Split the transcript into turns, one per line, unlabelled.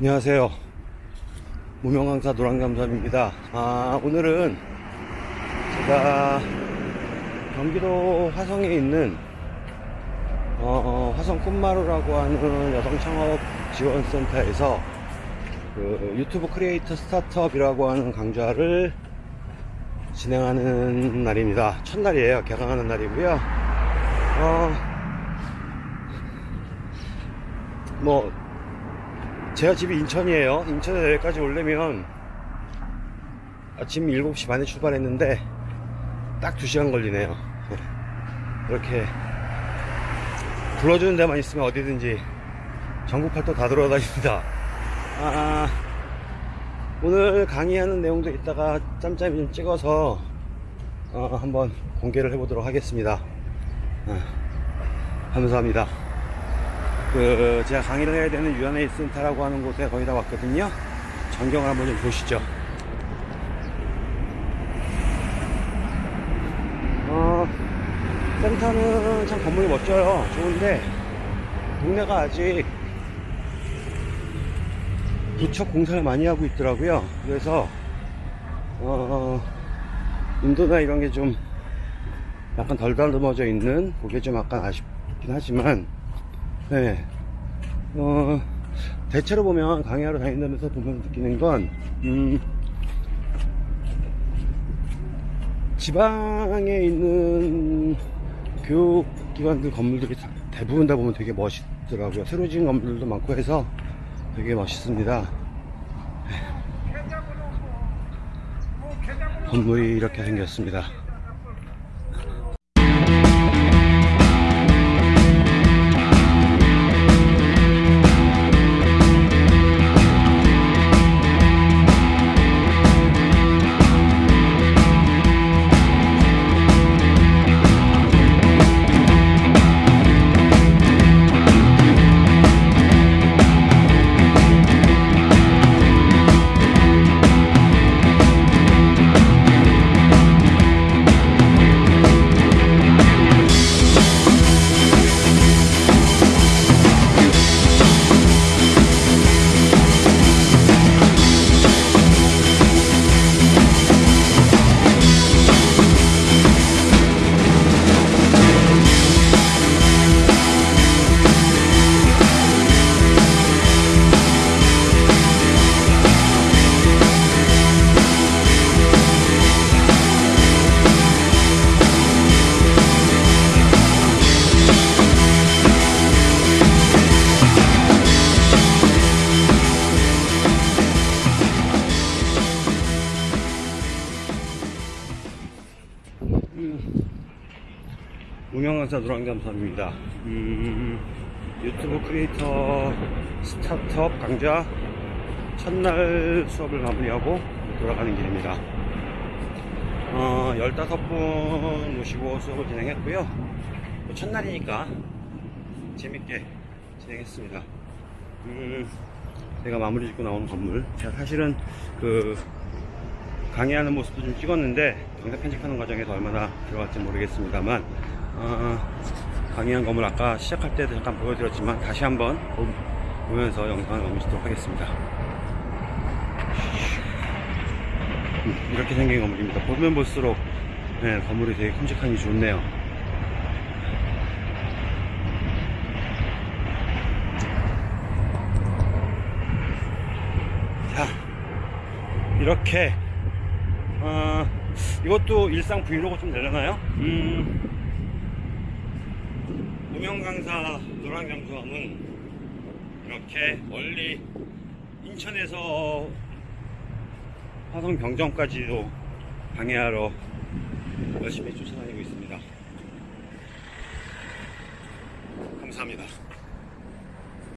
안녕하세요. 무명강사 노랑잠잠입니다. 아, 오늘은 제가 경기도 화성에 있는 어, 화성 꿈마루라고 하는 여성 창업 지원센터에서 그 유튜브 크리에이터 스타트업이라고 하는 강좌를 진행하는 날입니다. 첫날이에요. 개강하는 날이고요. 어, 뭐 제가 집이 인천이에요. 인천에 여기까지 오려면 아침 7시 반에 출발했는데 딱 2시간 걸리네요. 이렇게 불러주는 데만 있으면 어디든지 전국 팔도 다 돌아다닙니다. 아, 오늘 강의하는 내용도 이따가 짬짬이 좀 찍어서 어, 한번 공개를 해보도록 하겠습니다. 아, 감사합니다. 그 제가 강의를 해야 되는 유한회의 센터라고 하는 곳에 거의 다 왔거든요. 전경을 한번 좀 보시죠. 어, 센터는 참 건물이 멋져요. 좋은데 동네가 아직 부쩍 공사를 많이 하고 있더라고요. 그래서 어, 인도나 이런 게 좀 약간 덜 다듬어져 있는 그게 좀 약간 아쉽긴 하지만 네. 어, 대체로 보면 강의하러 다닌다면서 보면 느끼는 건, 음, 지방에 있는 교육기관들 건물들이 다- 대부분 다 보면 되게 멋있더라고요. 새로 지은 건물들도 많고 해서 되게 멋있습니다. 건물이 이렇게 생겼습니다. 운영강사 노랑잠수입니다. 음, 유튜브 크리에이터 스타트업 강좌 첫날 수업을 마무리하고 돌아가는 길입니다. 어, 15분 모시고 수업을 진행했고요. 또 첫날이니까 재밌게 진행했습니다. 음, 제가 마무리 짓고 나오는 건물. 제가 사실은 그 강의하는 모습도 좀 찍었는데 영상 편집하는 과정에서 얼마나 들어갈지 모르겠습니다만 어, 강의한 건물 아까 시작할 때도 잠깐 보여드렸지만 다시 한번 보- 보면서 영상을 마무리하도록 하겠습니다. 음, 이렇게 생긴 건물입니다. 보면 볼수록 네, 건물이 되게 큼직하니 좋네요. 자 이렇게 어, 이것도 일상 브이로그 좀 되려나요? 음, 무명 강사 노랑장수함은 이렇게 멀리 인천에서 화성 병정까지도 방해하러 열심히 쫓아다니고 있습니다. 감사합니다.